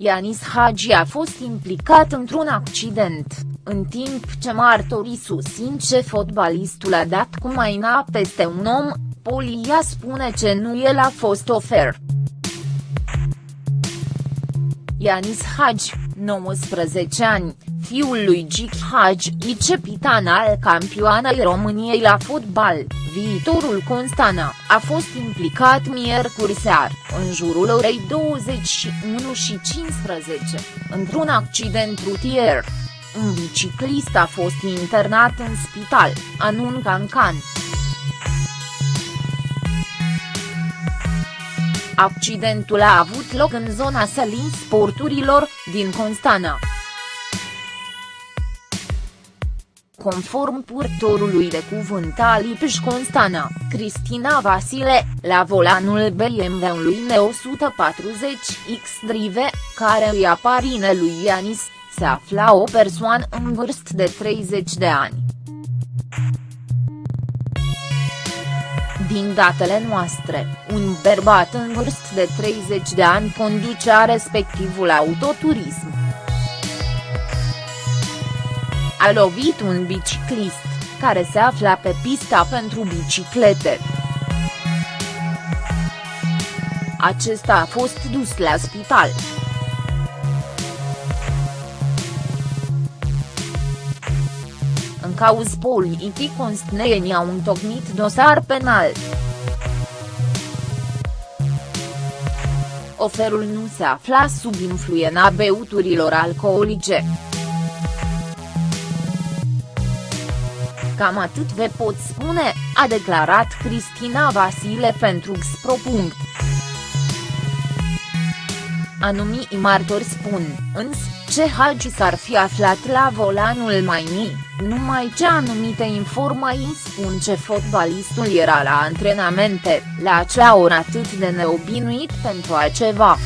Ianis Hagi a fost implicat într-un accident, în timp ce martorii susțin ce fotbalistul a dat cu maina peste un om, Polia spune că nu el a fost ofer. Ianis Hagi, 19 ani, fiul lui Gic Hagi, vicepitan al campioanei României la fotbal, viitorul Constana, a fost implicat miercuri sear, în jurul orei 21 și 15, într-un accident rutier. Un biciclist a fost internat în spital, anuncă Ancan. Accidentul a avut loc în zona sălii sporturilor, din Constana. Conform purtorului de cuvânt al IPJ Constana, Cristina Vasile, la volanul BMW-ului N140X Drive, care îi aparine lui Ianis, se afla o persoană în vârstă de 30 de ani. Din datele noastre, un bărbat în vârstă de 30 de ani conducea respectivul autoturism. A lovit un biciclist, care se afla pe pista pentru biciclete. Acesta a fost dus la spital. În cauz politic constneenii au întocmit dosar penal. Oferul nu se afla sub influența beuturilor alcoolice. Cam atât vă pot spune, a declarat Cristina Vasile pentru Xpro. Anumii martori spun, însă, ce Hagi s-ar fi aflat la volanul Maini, numai ce anumite informații spun ce fotbalistul era la antrenamente, la acea oră atât de neobinuit pentru altceva.